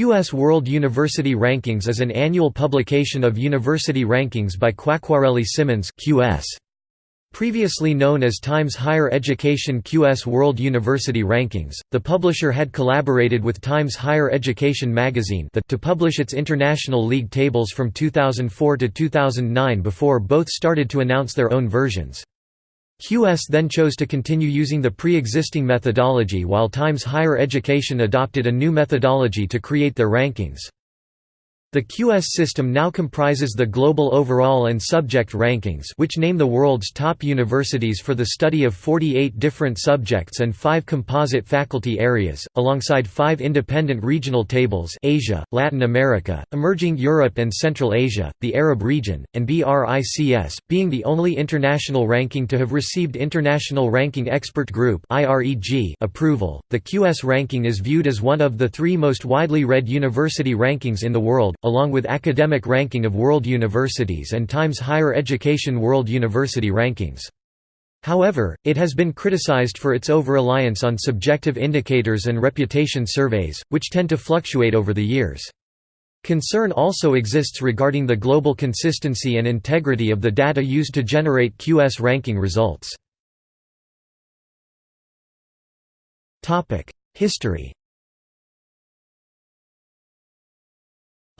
QS World University Rankings is an annual publication of university rankings by Quacquarelli Symonds QS. Previously known as Times Higher Education QS World University Rankings, the publisher had collaborated with Times Higher Education magazine to publish its International League tables from 2004 to 2009 before both started to announce their own versions. QS then chose to continue using the pre-existing methodology while Times Higher Education adopted a new methodology to create their rankings. The QS system now comprises the global overall and subject rankings which name the world's top universities for the study of 48 different subjects and 5 composite faculty areas, alongside 5 independent regional tables Asia, Latin America, Emerging Europe and Central Asia, the Arab region, and BRICS, being the only international ranking to have received International Ranking Expert Group approval. The QS ranking is viewed as one of the three most widely read university rankings in the world, along with Academic Ranking of World Universities and Times Higher Education World University Rankings. However, it has been criticized for its over-reliance on subjective indicators and reputation surveys, which tend to fluctuate over the years. Concern also exists regarding the global consistency and integrity of the data used to generate QS ranking results. History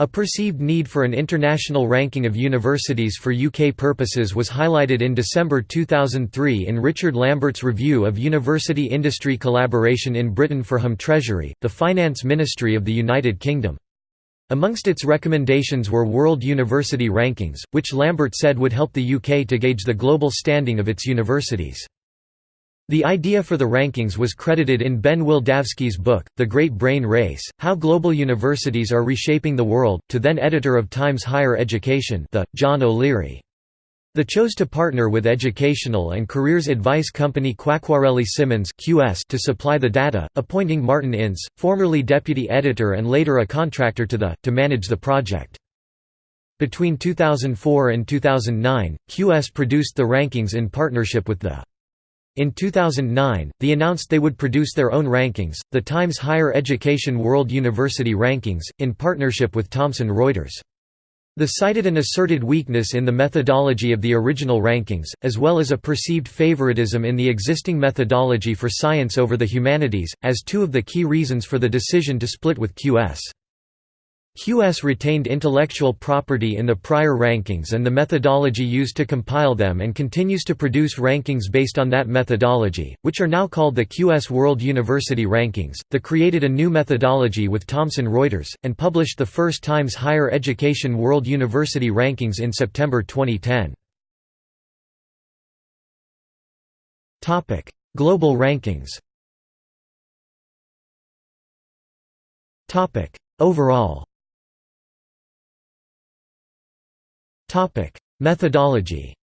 A perceived need for an international ranking of universities for UK purposes was highlighted in December 2003 in Richard Lambert's review of university industry collaboration in Britain for Home Treasury, the finance ministry of the United Kingdom. Amongst its recommendations were World University Rankings, which Lambert said would help the UK to gauge the global standing of its universities. The idea for the rankings was credited in Ben Wildavsky's book, The Great Brain Race, How Global Universities Are Reshaping the World, to then editor of Times Higher Education the, John O'Leary. The chose to partner with educational and careers advice company Quacquarelli Symonds QS to supply the data, appointing Martin Ince, formerly deputy editor and later a contractor to the, to manage the project. Between 2004 and 2009, QS produced the rankings in partnership with the in 2009, they announced they would produce their own rankings, the Times Higher Education World University Rankings, in partnership with Thomson Reuters. The cited an asserted weakness in the methodology of the original rankings, as well as a perceived favoritism in the existing methodology for science over the humanities, as two of the key reasons for the decision to split with QS. QS retained intellectual property in the prior rankings and the methodology used to compile them and continues to produce rankings based on that methodology, which are now called the QS World University Rankings. The created a new methodology with Thomson Reuters, and published the first Times Higher Education World University Rankings in September 2010. Global rankings Overall Methodology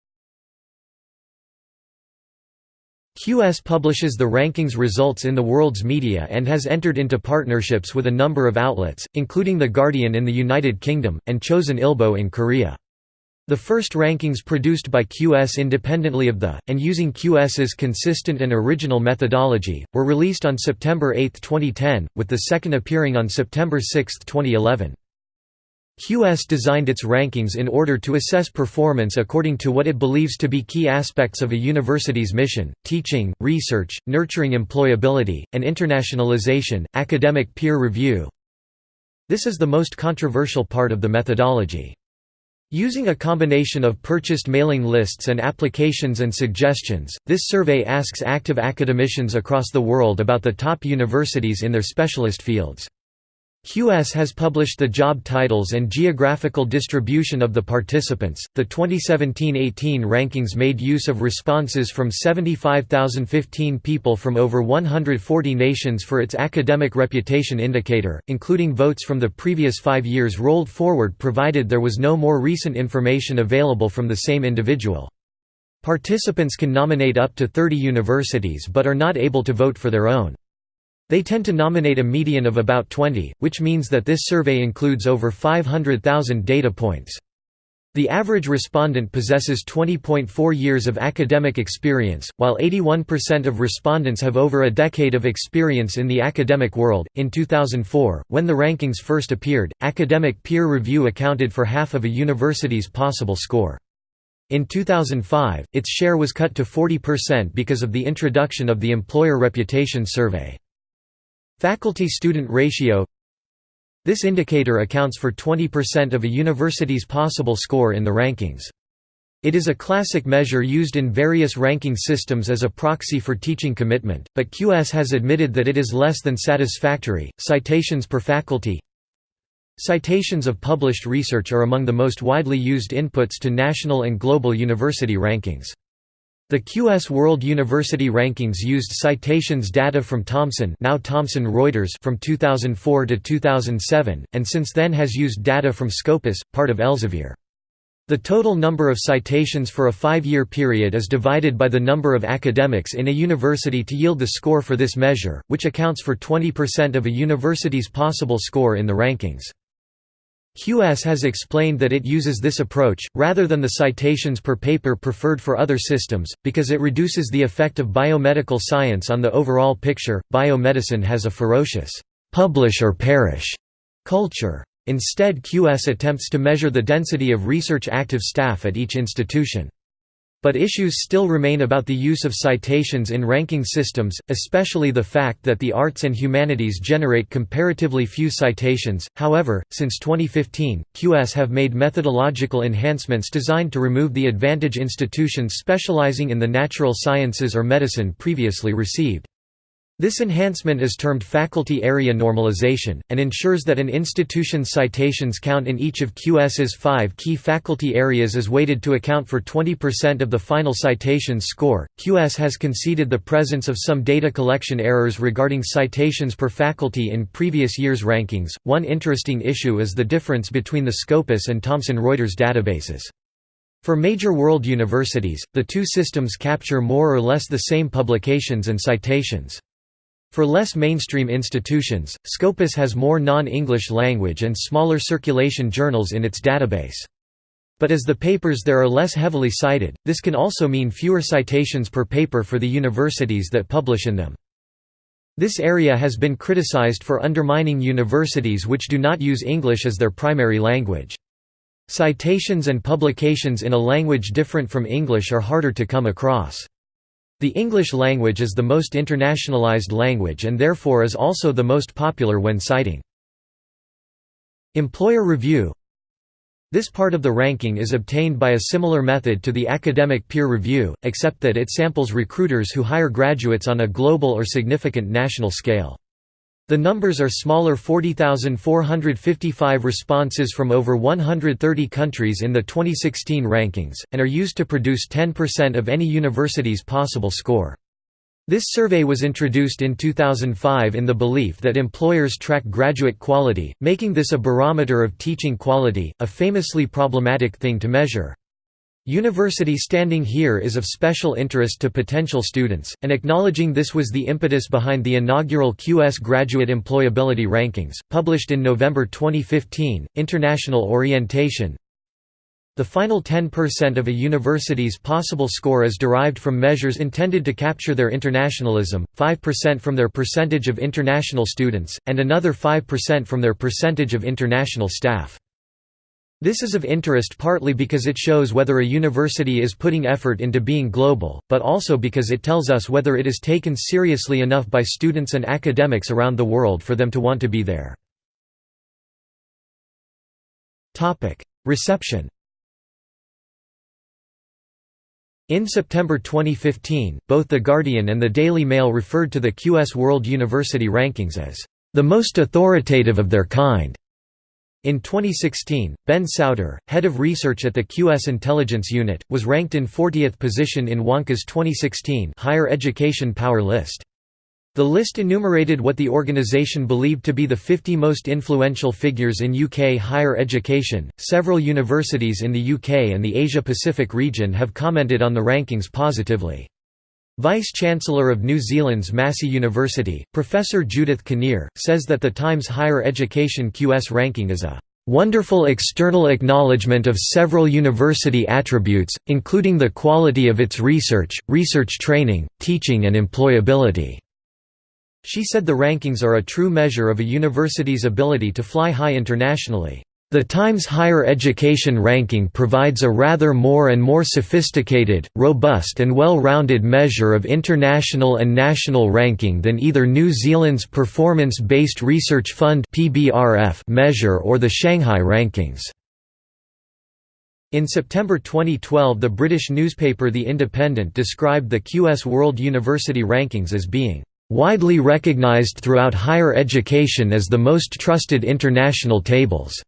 QS publishes the rankings results in the world's media and has entered into partnerships with a number of outlets, including The Guardian in the United Kingdom, and Chosun Ilbo in Korea. The first rankings produced by QS independently of the, and using QS's consistent and original methodology, were released on September 8, 2010, with the second appearing on September 6, 2011. QS designed its rankings in order to assess performance according to what it believes to be key aspects of a university's mission, teaching, research, nurturing employability, and internationalization, academic peer review. This is the most controversial part of the methodology. Using a combination of purchased mailing lists and applications and suggestions, this survey asks active academicians across the world about the top universities in their specialist fields. QS has published the job titles and geographical distribution of the participants. The 2017-18 rankings made use of responses from 75,015 people from over 140 nations for its academic reputation indicator, including votes from the previous 5 years rolled forward provided there was no more recent information available from the same individual. Participants can nominate up to 30 universities but are not able to vote for their own. They tend to nominate a median of about 20, which means that this survey includes over 500,000 data points. The average respondent possesses 20.4 years of academic experience, while 81% of respondents have over a decade of experience in the academic world. In 2004, when the rankings first appeared, academic peer review accounted for half of a university's possible score. In 2005, its share was cut to 40% because of the introduction of the Employer Reputation Survey. Faculty-student ratio this indicator accounts for 20% of a university's possible score in the rankings. It is a classic measure used in various ranking systems as a proxy for teaching commitment, but QS has admitted that it is less than satisfactory. Citations per faculty Citations of published research are among the most widely used inputs to national and global university rankings. The QS World University Rankings used citations data from Thomson now Thomson Reuters from 2004 to 2007, and since then has used data from Scopus, part of Elsevier. The total number of citations for a five-year period is divided by the number of academics in a university to yield the score for this measure, which accounts for 20% of a university's possible score in the rankings. QS has explained that it uses this approach, rather than the citations per paper preferred for other systems, because it reduces the effect of biomedical science on the overall picture. Biomedicine has a ferocious, publish or perish culture. Instead QS attempts to measure the density of research active staff at each institution. But issues still remain about the use of citations in ranking systems, especially the fact that the arts and humanities generate comparatively few citations. However, since 2015, QS have made methodological enhancements designed to remove the advantage institutions specializing in the natural sciences or medicine previously received. This enhancement is termed faculty area normalization, and ensures that an institution's citations count in each of QS's five key faculty areas is weighted to account for 20% of the final citations score. QS has conceded the presence of some data collection errors regarding citations per faculty in previous years' rankings. One interesting issue is the difference between the Scopus and Thomson Reuters databases. For major world universities, the two systems capture more or less the same publications and citations. For less mainstream institutions, Scopus has more non-English language and smaller circulation journals in its database. But as the papers there are less heavily cited, this can also mean fewer citations per paper for the universities that publish in them. This area has been criticized for undermining universities which do not use English as their primary language. Citations and publications in a language different from English are harder to come across. The English language is the most internationalized language and therefore is also the most popular when citing. Employer review This part of the ranking is obtained by a similar method to the academic peer review, except that it samples recruiters who hire graduates on a global or significant national scale. The numbers are smaller 40,455 responses from over 130 countries in the 2016 rankings, and are used to produce 10% of any university's possible score. This survey was introduced in 2005 in the belief that employers track graduate quality, making this a barometer of teaching quality, a famously problematic thing to measure. University standing here is of special interest to potential students, and acknowledging this was the impetus behind the inaugural QS Graduate Employability Rankings, published in November 2015, International Orientation. The final 10% of a university's possible score is derived from measures intended to capture their internationalism, 5% from their percentage of international students, and another 5% from their percentage of international staff. This is of interest partly because it shows whether a university is putting effort into being global, but also because it tells us whether it is taken seriously enough by students and academics around the world for them to want to be there. Reception In September 2015, both The Guardian and the Daily Mail referred to the QS World University Rankings as the most authoritative of their kind. In 2016, Ben Sowter, head of research at the QS Intelligence Unit, was ranked in 40th position in Wonkhe's 2016 Higher Education Power List. The list enumerated what the organization believed to be the 50 most influential figures in UK higher education. Several universities in the UK and the Asia Pacific region have commented on the rankings positively. Vice-Chancellor of New Zealand's Massey University, Professor Judith Kinnear, says that the Times Higher Education QS ranking is a wonderful external acknowledgement of several university attributes, including the quality of its research, research training, teaching and employability." She said the rankings are a true measure of a university's ability to fly high internationally. The Times Higher Education ranking provides a rather more and more sophisticated, robust and well-rounded measure of international and national ranking than either New Zealand's Performance-Based Research Fund measure or the Shanghai rankings. In September 2012 the British newspaper The Independent described the QS World University Rankings as being "...widely recognised throughout higher education as the most trusted international tables."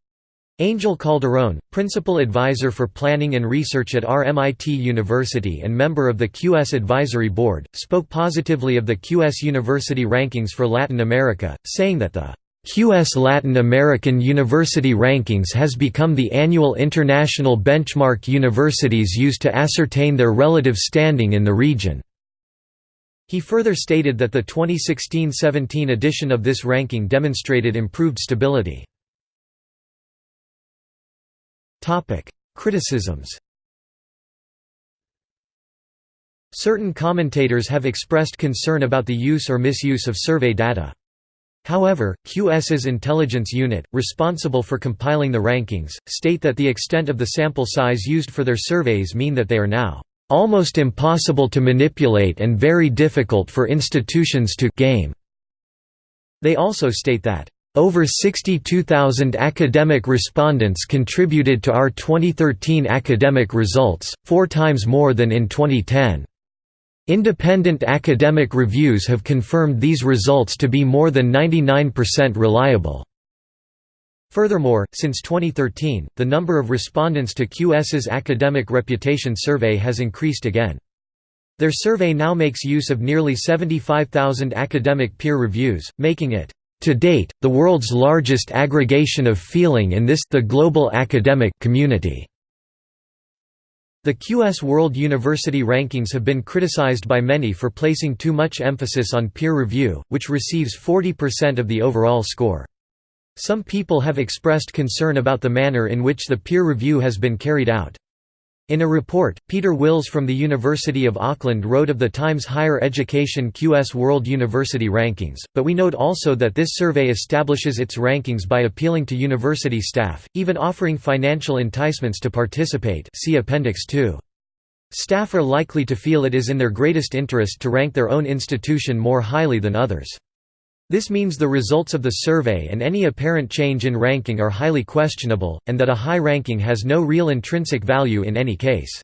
Angel Calderón, Principal Advisor for Planning and Research at RMIT University and member of the QS Advisory Board, spoke positively of the QS University rankings for Latin America, saying that the QS Latin American University Rankings has become the annual international benchmark universities use to ascertain their relative standing in the region. He further stated that the 2016–17 edition of this ranking demonstrated improved stability. Topic: Criticisms. Certain commentators have expressed concern about the use or misuse of survey data. However, QS's intelligence unit, responsible for compiling the rankings, state that the extent of the sample size used for their surveys mean that they are now almost impossible to manipulate and very difficult for institutions to game. They also state that over 62,000 academic respondents contributed to our 2013 academic results, four times more than in 2010. Independent academic reviews have confirmed these results to be more than 99% reliable. Furthermore, since 2013, the number of respondents to QS's Academic Reputation Survey has increased again. Their survey now makes use of nearly 75,000 academic peer reviews, making it to date, the world's largest aggregation of feeling in this the global academic community. The QS World University Rankings have been criticized by many for placing too much emphasis on peer review, which receives 40% of the overall score. Some people have expressed concern about the manner in which the peer review has been carried out. In a report, Peter Wills from the University of Auckland wrote of the Times Higher Education QS World University Rankings, but we note also that this survey establishes its rankings by appealing to university staff, even offering financial enticements to participate see Appendix 2. Staff are likely to feel it is in their greatest interest to rank their own institution more highly than others. This means the results of the survey and any apparent change in ranking are highly questionable, and that a high ranking has no real intrinsic value in any case.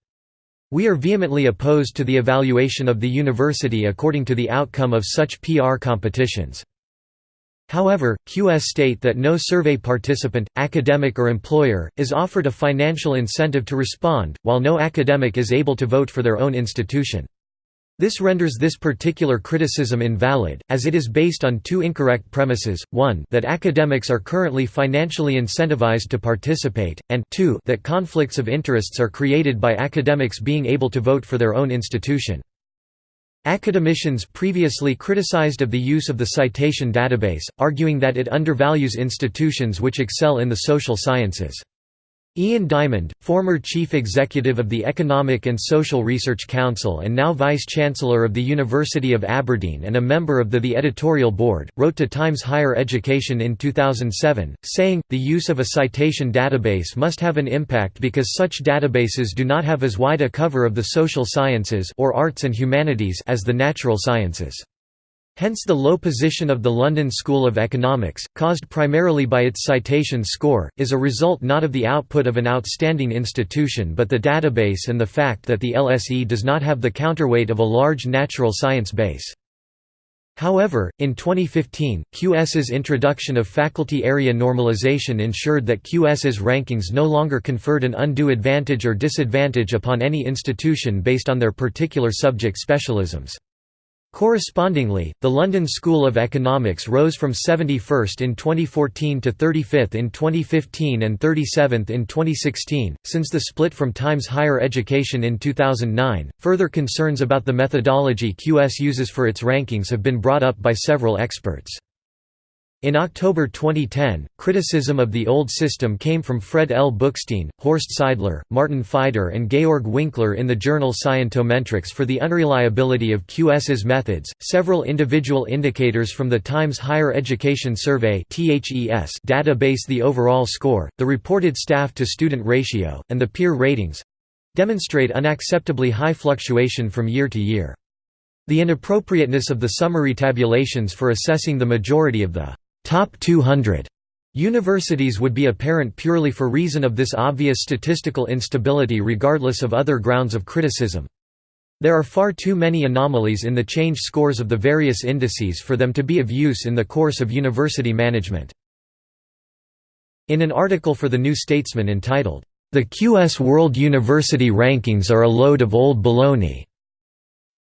We are vehemently opposed to the evaluation of the university according to the outcome of such PR competitions. However, QS state that no survey participant, academic or employer, is offered a financial incentive to respond, while no academic is able to vote for their own institution. This renders this particular criticism invalid, as it is based on two incorrect premises, one that academics are currently financially incentivized to participate, and two that conflicts of interests are created by academics being able to vote for their own institution. Academicians previously criticized of the use of the citation database, arguing that it undervalues institutions which excel in the social sciences. Ian Diamond, former chief executive of the Economic and Social Research Council and now vice-chancellor of the University of Aberdeen and a member of the The Editorial Board, wrote to Times Higher Education in 2007, saying, the use of a citation database must have an impact because such databases do not have as wide a cover of the social sciences or arts and humanities as the natural sciences. Hence the low position of the London School of Economics, caused primarily by its citation score, is a result not of the output of an outstanding institution but the database and the fact that the LSE does not have the counterweight of a large natural science base. However, in 2015, QS's introduction of faculty area normalization ensured that QS's rankings no longer conferred an undue advantage or disadvantage upon any institution based on their particular subject specialisms. Correspondingly, the London School of Economics rose from 71st in 2014 to 35th in 2015 and 37th in 2016. Since the split from Times Higher Education in 2009, further concerns about the methodology QS uses for its rankings have been brought up by several experts. In October 2010, criticism of the old system came from Fred L. Bookstein, Horst Seidler, Martin Fieder, and Georg Winkler in the journal Scientometrics for the unreliability of QS's methods. Several individual indicators from the Times Higher Education Survey database, the overall score, the reported staff to student ratio, and the peer ratings demonstrate unacceptably high fluctuation from year to year. The inappropriateness of the summary tabulations for assessing the majority of the top 200 universities would be apparent purely for reason of this obvious statistical instability regardless of other grounds of criticism. There are far too many anomalies in the change scores of the various indices for them to be of use in the course of university management. In an article for The New Statesman entitled, "'The QS World University Rankings Are a Load of Old Baloney'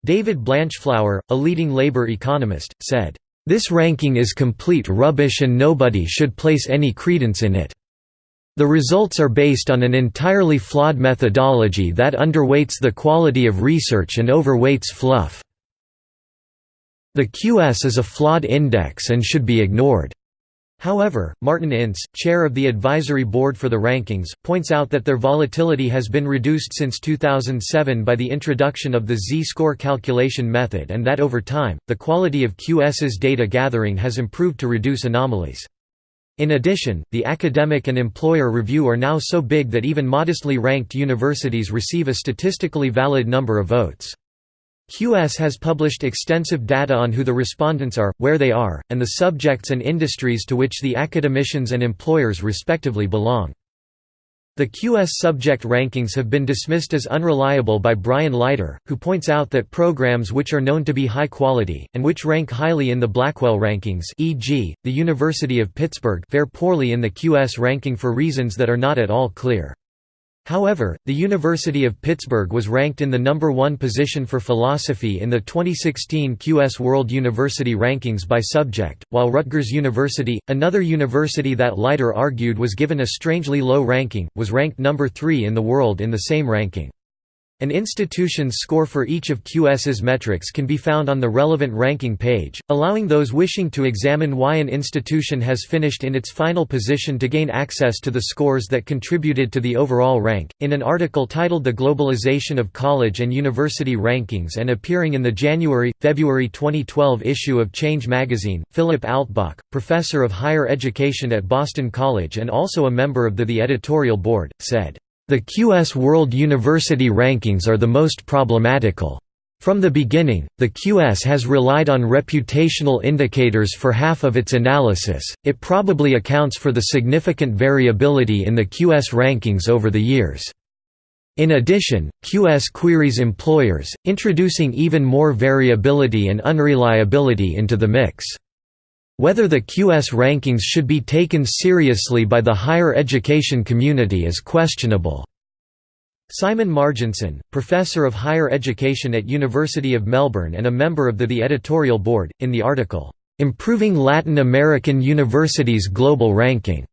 David Blanchflower, a leading labor economist, said, this ranking is complete rubbish and nobody should place any credence in it. The results are based on an entirely flawed methodology that underweights the quality of research and overweights fluff. The QS is a flawed index and should be ignored. However, Martin Ince, chair of the advisory board for the rankings, points out that their volatility has been reduced since 2007 by the introduction of the z-score calculation method and that over time, the quality of QS's data gathering has improved to reduce anomalies. In addition, the academic and employer review are now so big that even modestly ranked universities receive a statistically valid number of votes. QS has published extensive data on who the respondents are, where they are, and the subjects and industries to which the academicians and employers respectively belong. The QS subject rankings have been dismissed as unreliable by Brian Leiter, who points out that programs which are known to be high quality, and which rank highly in the Blackwell rankings e.g., the University of Pittsburgh fare poorly in the QS ranking for reasons that are not at all clear. However, the University of Pittsburgh was ranked in the number one position for philosophy in the 2016 QS World University Rankings by subject, while Rutgers University, another university that Leiter argued was given a strangely low ranking, was ranked number three in the world in the same ranking. An institution's score for each of QS's metrics can be found on the relevant ranking page, allowing those wishing to examine why an institution has finished in its final position to gain access to the scores that contributed to the overall rank. In an article titled The Globalization of College and University Rankings and appearing in the January February 2012 issue of Change magazine, Philip Altbach, professor of higher education at Boston College and also a member of the, the editorial board, said, the QS World University Rankings are the most problematical. From the beginning, the QS has relied on reputational indicators for half of its analysis, it probably accounts for the significant variability in the QS rankings over the years. In addition, QS queries employers, introducing even more variability and unreliability into the mix. Whether the QS rankings should be taken seriously by the higher education community is questionable. Simon Marginson, professor of higher education at University of Melbourne and a member of the, the editorial board, in the article, "'Improving Latin American Universities' Global Ranking'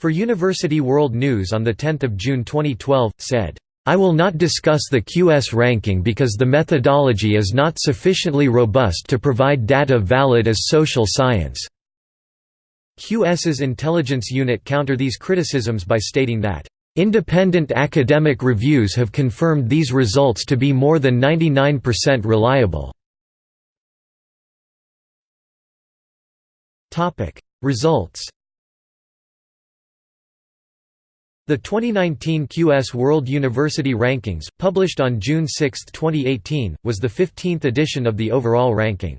for University World News on 10 June 2012, said, I will not discuss the QS ranking because the methodology is not sufficiently robust to provide data valid as social science. QS's intelligence unit counter these criticisms by stating that, "...independent academic reviews have confirmed these results to be more than 99% reliable." Results The 2019 QS World University Rankings, published on June 6, 2018, was the 15th edition of the overall ranking.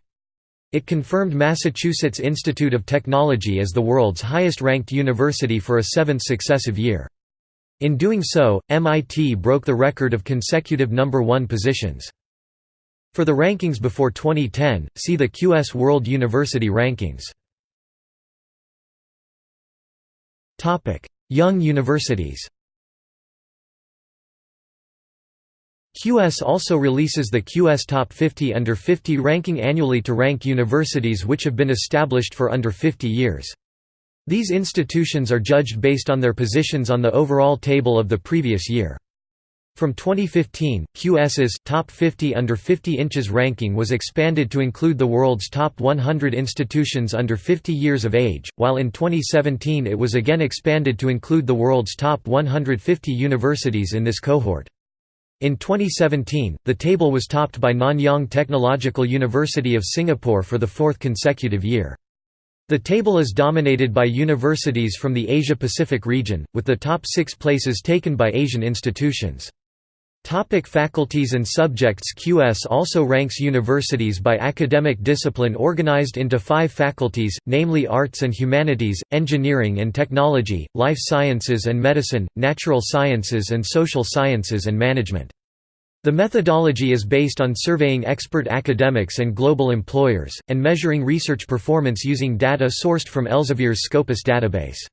It confirmed Massachusetts Institute of Technology as the world's highest-ranked university for a seventh successive year. In doing so, MIT broke the record of consecutive number one positions. For the rankings before 2010, see the QS World University Rankings. Young universities QS also releases the QS Top 50 Under 50 ranking annually to rank universities which have been established for under 50 years. These institutions are judged based on their positions on the overall table of the previous year. From 2015, QS's Top 50 Under 50 Inches ranking was expanded to include the world's top 100 institutions under 50 years of age, while in 2017 it was again expanded to include the world's top 150 universities in this cohort. In 2017, the table was topped by Nanyang Technological University of Singapore for the fourth consecutive year. The table is dominated by universities from the Asia-Pacific region, with the top six places taken by Asian institutions. Topic faculties and subjects QS also ranks universities by academic discipline organized into five faculties, namely Arts and Humanities, Engineering and Technology, Life Sciences and Medicine, Natural Sciences and Social Sciences and Management. The methodology is based on surveying expert academics and global employers, and measuring research performance using data sourced from Elsevier's Scopus database.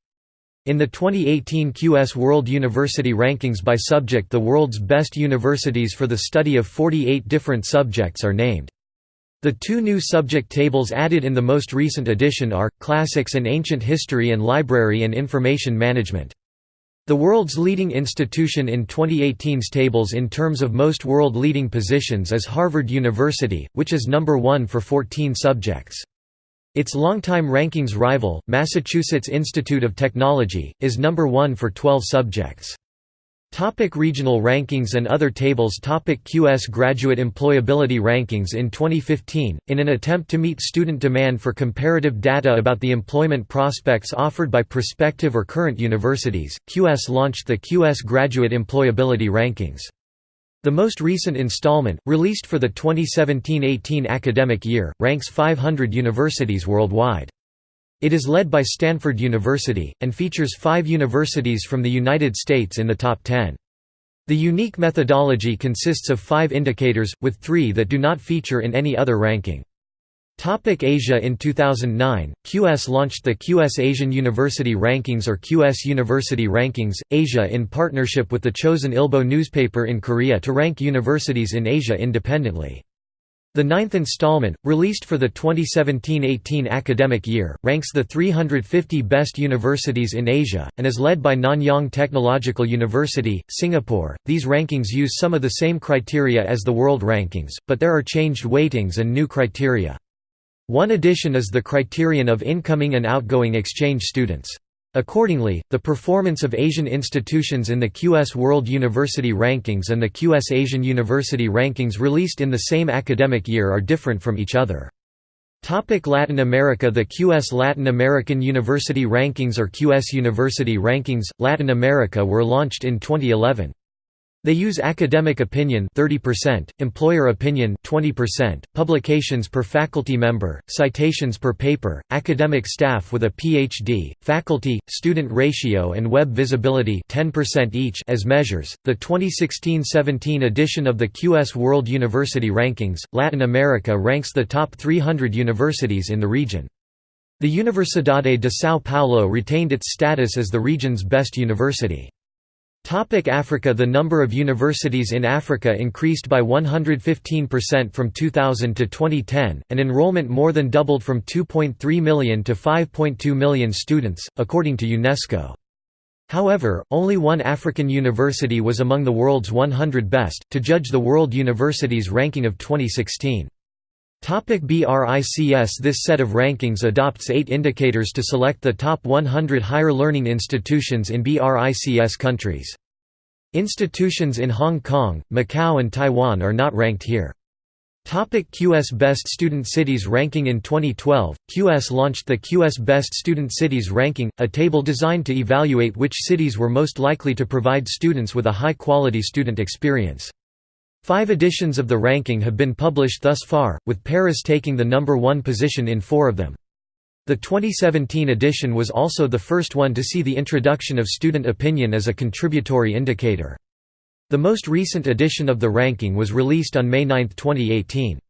In the 2018 QS World University Rankings by subject the world's best universities for the study of 48 different subjects are named. The two new subject tables added in the most recent edition are, Classics and Ancient History and Library and Information Management. The world's leading institution in 2018's tables in terms of most world leading positions is Harvard University, which is number one for 14 subjects. Its longtime rankings rival, Massachusetts Institute of Technology, is number one for 12 subjects. Topic regional rankings and other tables Topic QS Graduate Employability Rankings In 2015, in an attempt to meet student demand for comparative data about the employment prospects offered by prospective or current universities, QS launched the QS Graduate Employability Rankings. The most recent installment, released for the 2017–18 academic year, ranks 500 universities worldwide. It is led by Stanford University, and features five universities from the United States in the top 10. The unique methodology consists of five indicators, with three that do not feature in any other ranking. Topic Asia In 2009, QS launched the QS Asian University Rankings or QS University Rankings, Asia in partnership with the Chosun Ilbo newspaper in Korea to rank universities in Asia independently. The ninth installment, released for the 2017–18 academic year, ranks the 350 best universities in Asia, and is led by Nanyang Technological University, Singapore. These rankings use some of the same criteria as the world rankings, but there are changed weightings and new criteria. One addition is the criterion of incoming and outgoing exchange students. Accordingly, the performance of Asian institutions in the QS World University Rankings and the QS Asian University Rankings released in the same academic year are different from each other. Topic Latin America The QS Latin American University Rankings or QS University Rankings, Latin America were launched in 2011. They use academic opinion 30%, employer opinion 20%, publications per faculty member, citations per paper, academic staff with a PhD, faculty student ratio and web visibility 10% each as measures. The 2016-17 edition of the QS World University Rankings, Latin America ranks the top 300 universities in the region. The Universidade de São Paulo retained its status as the region's best university. Africa The number of universities in Africa increased by 115% from 2000 to 2010, and enrollment more than doubled from 2.3 million to 5.2 million students, according to UNESCO. However, only one African university was among the world's 100 best, to judge the World Universities ranking of 2016. Topic BRICS This set of rankings adopts eight indicators to select the top 100 higher learning institutions in BRICS countries. Institutions in Hong Kong, Macau and Taiwan are not ranked here. Topic QS Best Student Cities Ranking In 2012, QS launched the QS Best Student Cities Ranking, a table designed to evaluate which cities were most likely to provide students with a high-quality student experience. Five editions of the ranking have been published thus far, with Paris taking the number one position in four of them. The 2017 edition was also the first one to see the introduction of student opinion as a contributory indicator. The most recent edition of the ranking was released on May 9, 2018.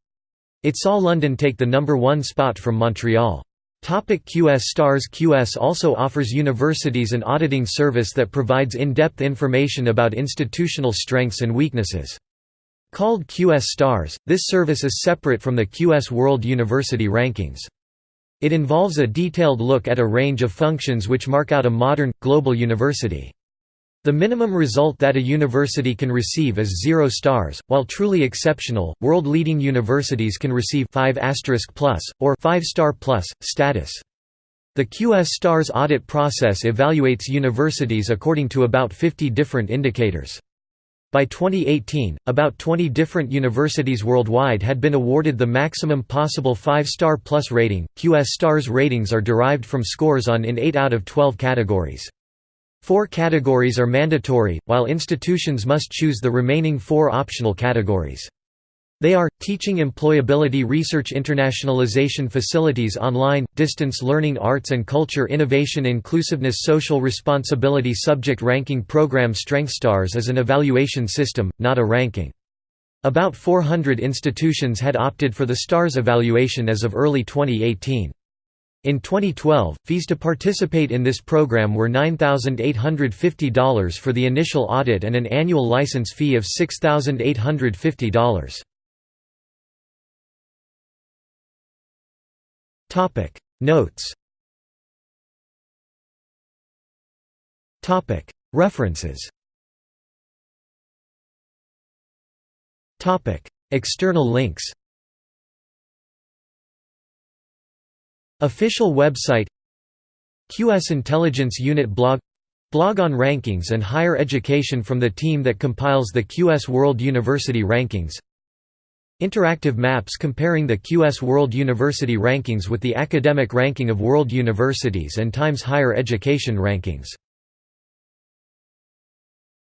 It saw London take the number one spot from Montreal. Topic QS Stars QS also offers universities an auditing service that provides in-depth information about institutional strengths and weaknesses. Called QS Stars, this service is separate from the QS World University Rankings. It involves a detailed look at a range of functions which mark out a modern, global university. The minimum result that a university can receive is 0 stars, while truly exceptional, world-leading universities can receive 5 plus, or 5 star plus, status. The QS Stars audit process evaluates universities according to about 50 different indicators. By 2018, about 20 different universities worldwide had been awarded the maximum possible 5-star plus rating. QS Stars ratings are derived from scores on in 8 out of 12 categories. Four categories are mandatory, while institutions must choose the remaining four optional categories. They are, teaching employability research internationalization facilities online, distance learning arts and culture innovation inclusiveness social responsibility subject ranking program StrengthStars is an evaluation system, not a ranking. About 400 institutions had opted for the STARS evaluation as of early 2018. In 2012, fees to participate in this program were $9,850 for the initial audit and an annual license fee of $6,850. Topic. Notes. Topic. References. Topic. External links. Official website. QS Intelligence Unit blog. Blog on rankings and higher education from the team that compiles the QS World University Rankings Interactive maps comparing the QS World University Rankings with the academic ranking of world universities and Times Higher Education Rankings